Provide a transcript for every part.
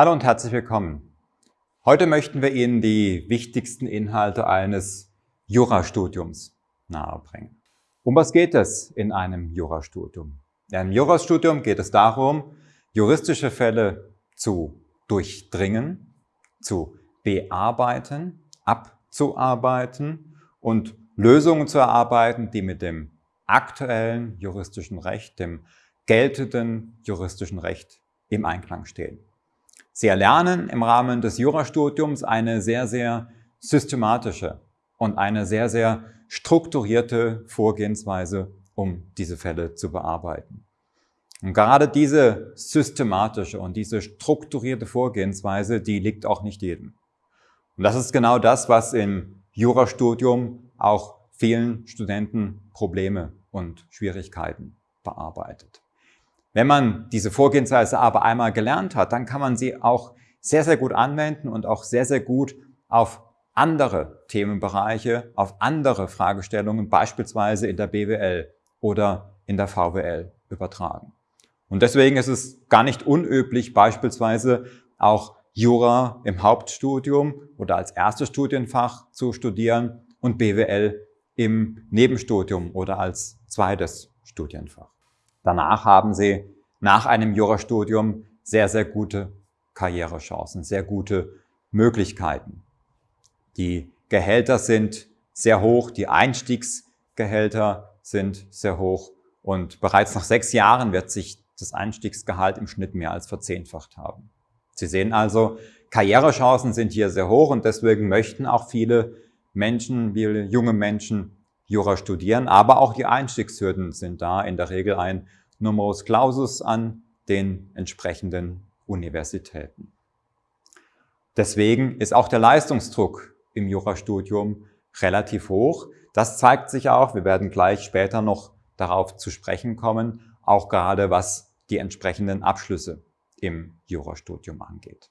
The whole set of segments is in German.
Hallo und herzlich willkommen. Heute möchten wir Ihnen die wichtigsten Inhalte eines Jurastudiums nahebringen. Um was geht es in einem Jurastudium? In einem Jurastudium geht es darum, juristische Fälle zu durchdringen, zu bearbeiten, abzuarbeiten und Lösungen zu erarbeiten, die mit dem aktuellen juristischen Recht, dem geltenden juristischen Recht im Einklang stehen. Sie erlernen im Rahmen des Jurastudiums eine sehr, sehr systematische und eine sehr, sehr strukturierte Vorgehensweise, um diese Fälle zu bearbeiten. Und gerade diese systematische und diese strukturierte Vorgehensweise, die liegt auch nicht jedem. Und das ist genau das, was im Jurastudium auch vielen Studenten Probleme und Schwierigkeiten bearbeitet. Wenn man diese Vorgehensweise aber einmal gelernt hat, dann kann man sie auch sehr, sehr gut anwenden und auch sehr, sehr gut auf andere Themenbereiche, auf andere Fragestellungen, beispielsweise in der BWL oder in der VWL übertragen. Und deswegen ist es gar nicht unüblich, beispielsweise auch Jura im Hauptstudium oder als erstes Studienfach zu studieren und BWL im Nebenstudium oder als zweites Studienfach. Danach haben Sie nach einem Jurastudium sehr, sehr gute Karrierechancen, sehr gute Möglichkeiten. Die Gehälter sind sehr hoch, die Einstiegsgehälter sind sehr hoch und bereits nach sechs Jahren wird sich das Einstiegsgehalt im Schnitt mehr als verzehnfacht haben. Sie sehen also, Karrierechancen sind hier sehr hoch und deswegen möchten auch viele Menschen, viele junge Menschen Jura studieren, aber auch die Einstiegshürden sind da, in der Regel ein Numerus Clausus an den entsprechenden Universitäten. Deswegen ist auch der Leistungsdruck im Jurastudium relativ hoch. Das zeigt sich auch, wir werden gleich später noch darauf zu sprechen kommen, auch gerade was die entsprechenden Abschlüsse im Jurastudium angeht.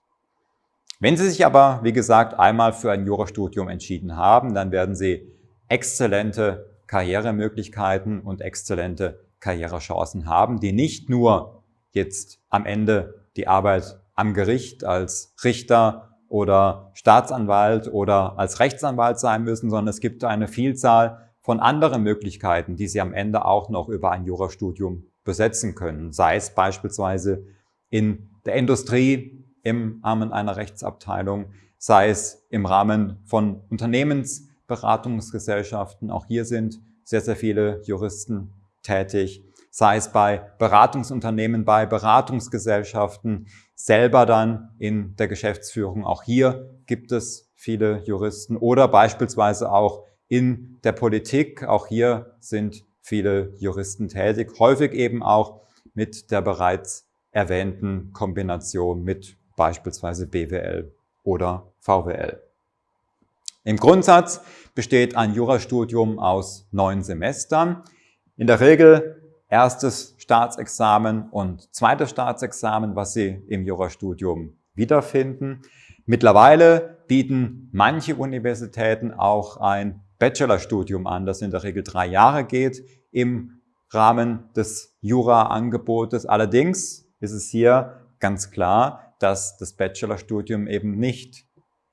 Wenn Sie sich aber, wie gesagt, einmal für ein Jurastudium entschieden haben, dann werden Sie exzellente Karrieremöglichkeiten und exzellente Karrierechancen haben, die nicht nur jetzt am Ende die Arbeit am Gericht als Richter oder Staatsanwalt oder als Rechtsanwalt sein müssen, sondern es gibt eine Vielzahl von anderen Möglichkeiten, die Sie am Ende auch noch über ein Jurastudium besetzen können. Sei es beispielsweise in der Industrie im Rahmen einer Rechtsabteilung, sei es im Rahmen von Unternehmens Beratungsgesellschaften. Auch hier sind sehr, sehr viele Juristen tätig, sei es bei Beratungsunternehmen, bei Beratungsgesellschaften, selber dann in der Geschäftsführung. Auch hier gibt es viele Juristen oder beispielsweise auch in der Politik. Auch hier sind viele Juristen tätig, häufig eben auch mit der bereits erwähnten Kombination mit beispielsweise BWL oder VWL. Im Grundsatz besteht ein Jurastudium aus neun Semestern. In der Regel erstes Staatsexamen und zweites Staatsexamen, was Sie im Jurastudium wiederfinden. Mittlerweile bieten manche Universitäten auch ein Bachelorstudium an, das in der Regel drei Jahre geht im Rahmen des Jura-Angebotes. Allerdings ist es hier ganz klar, dass das Bachelorstudium eben nicht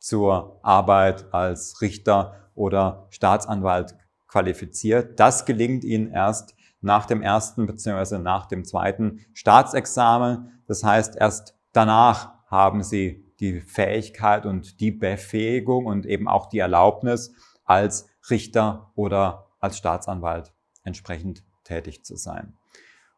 zur Arbeit als Richter oder Staatsanwalt qualifiziert. Das gelingt Ihnen erst nach dem ersten bzw. nach dem zweiten Staatsexamen. Das heißt, erst danach haben Sie die Fähigkeit und die Befähigung und eben auch die Erlaubnis, als Richter oder als Staatsanwalt entsprechend tätig zu sein.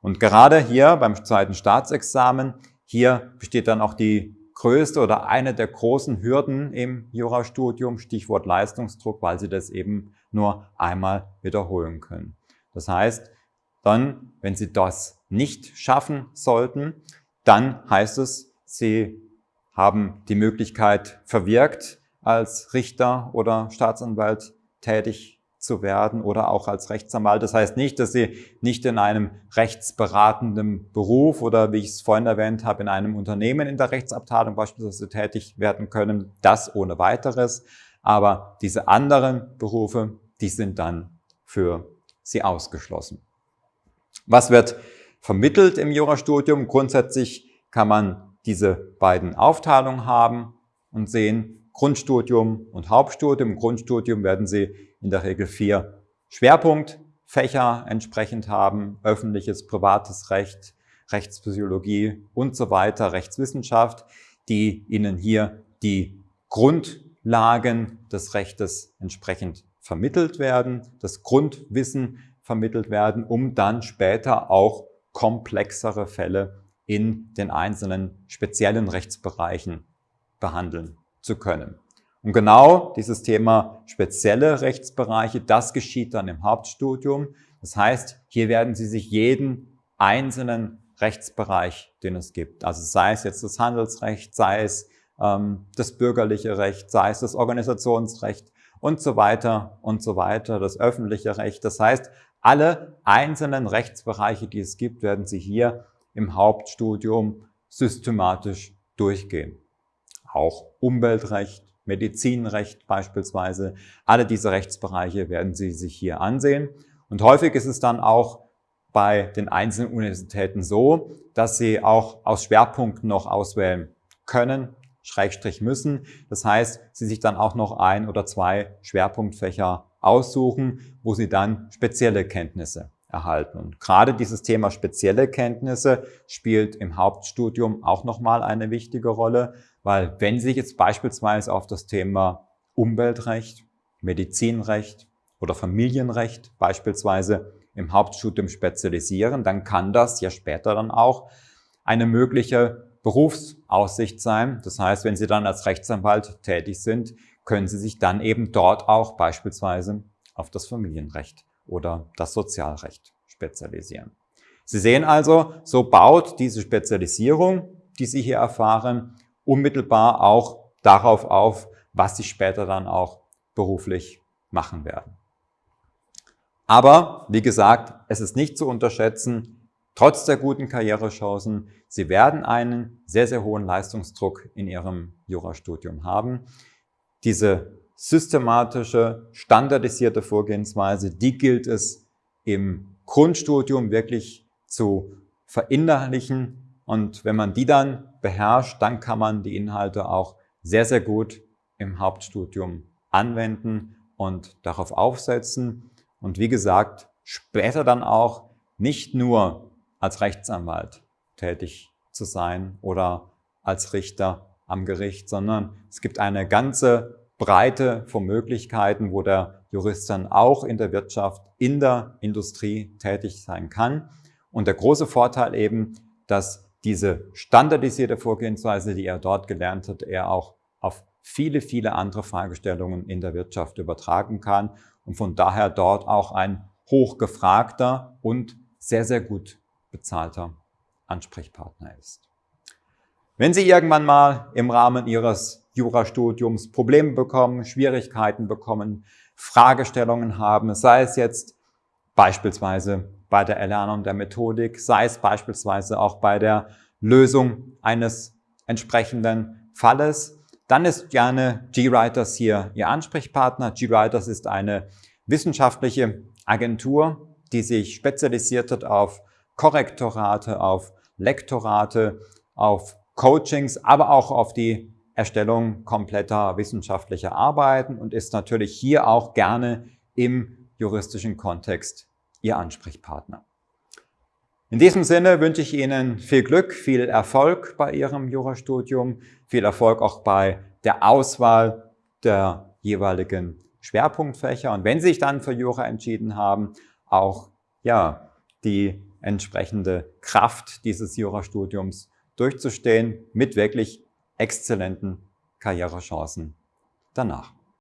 Und gerade hier beim zweiten Staatsexamen, hier besteht dann auch die größte oder eine der großen Hürden im Jurastudium, Stichwort Leistungsdruck, weil Sie das eben nur einmal wiederholen können. Das heißt, dann, wenn Sie das nicht schaffen sollten, dann heißt es, Sie haben die Möglichkeit verwirkt, als Richter oder Staatsanwalt tätig zu werden oder auch als Rechtsanwalt. Das heißt nicht, dass Sie nicht in einem rechtsberatenden Beruf oder, wie ich es vorhin erwähnt habe, in einem Unternehmen in der Rechtsabteilung beispielsweise tätig werden können. Das ohne weiteres. Aber diese anderen Berufe, die sind dann für Sie ausgeschlossen. Was wird vermittelt im Jurastudium? Grundsätzlich kann man diese beiden Aufteilungen haben und sehen Grundstudium und Hauptstudium. Im Grundstudium werden Sie in der Regel vier Schwerpunktfächer entsprechend haben, öffentliches, privates Recht, Rechtspsychologie und so weiter, Rechtswissenschaft, die Ihnen hier die Grundlagen des Rechtes entsprechend vermittelt werden, das Grundwissen vermittelt werden, um dann später auch komplexere Fälle in den einzelnen speziellen Rechtsbereichen behandeln zu können. Und genau dieses Thema spezielle Rechtsbereiche, das geschieht dann im Hauptstudium. Das heißt, hier werden Sie sich jeden einzelnen Rechtsbereich, den es gibt, also sei es jetzt das Handelsrecht, sei es ähm, das bürgerliche Recht, sei es das Organisationsrecht und so weiter und so weiter, das öffentliche Recht. Das heißt, alle einzelnen Rechtsbereiche, die es gibt, werden Sie hier im Hauptstudium systematisch durchgehen. Auch Umweltrecht, Medizinrecht beispielsweise, alle diese Rechtsbereiche werden Sie sich hier ansehen. Und häufig ist es dann auch bei den einzelnen Universitäten so, dass Sie auch aus Schwerpunkten noch auswählen können, Schrägstrich müssen. Das heißt, Sie sich dann auch noch ein oder zwei Schwerpunktfächer aussuchen, wo Sie dann spezielle Kenntnisse erhalten. Und gerade dieses Thema spezielle Kenntnisse spielt im Hauptstudium auch nochmal eine wichtige Rolle, weil wenn Sie jetzt beispielsweise auf das Thema Umweltrecht, Medizinrecht oder Familienrecht beispielsweise im Hauptstudium spezialisieren, dann kann das ja später dann auch eine mögliche Berufsaussicht sein. Das heißt, wenn Sie dann als Rechtsanwalt tätig sind, können Sie sich dann eben dort auch beispielsweise auf das Familienrecht oder das Sozialrecht spezialisieren. Sie sehen also, so baut diese Spezialisierung, die Sie hier erfahren, unmittelbar auch darauf auf, was Sie später dann auch beruflich machen werden. Aber, wie gesagt, es ist nicht zu unterschätzen, trotz der guten Karrierechancen, Sie werden einen sehr, sehr hohen Leistungsdruck in Ihrem Jurastudium haben. Diese systematische, standardisierte Vorgehensweise, die gilt es im Grundstudium wirklich zu verinnerlichen. Und wenn man die dann beherrscht, dann kann man die Inhalte auch sehr, sehr gut im Hauptstudium anwenden und darauf aufsetzen. Und wie gesagt, später dann auch nicht nur als Rechtsanwalt tätig zu sein oder als Richter am Gericht, sondern es gibt eine ganze Breite von Möglichkeiten, wo der Jurist dann auch in der Wirtschaft, in der Industrie tätig sein kann. Und der große Vorteil eben, dass diese standardisierte Vorgehensweise, die er dort gelernt hat, er auch auf viele, viele andere Fragestellungen in der Wirtschaft übertragen kann und von daher dort auch ein hochgefragter und sehr, sehr gut bezahlter Ansprechpartner ist. Wenn Sie irgendwann mal im Rahmen Ihres Jurastudiums Probleme bekommen, Schwierigkeiten bekommen, Fragestellungen haben, sei es jetzt beispielsweise bei der Erlernung der Methodik, sei es beispielsweise auch bei der Lösung eines entsprechenden Falles, dann ist gerne GWriters hier Ihr Ansprechpartner. GWriters ist eine wissenschaftliche Agentur, die sich spezialisiert hat auf Korrektorate, auf Lektorate, auf Coachings, aber auch auf die Erstellung kompletter wissenschaftlicher Arbeiten und ist natürlich hier auch gerne im juristischen Kontext Ihr Ansprechpartner. In diesem Sinne wünsche ich Ihnen viel Glück, viel Erfolg bei Ihrem Jurastudium, viel Erfolg auch bei der Auswahl der jeweiligen Schwerpunktfächer und wenn Sie sich dann für Jura entschieden haben, auch ja, die entsprechende Kraft dieses Jurastudiums durchzustehen mit wirklich exzellenten Karrierechancen danach.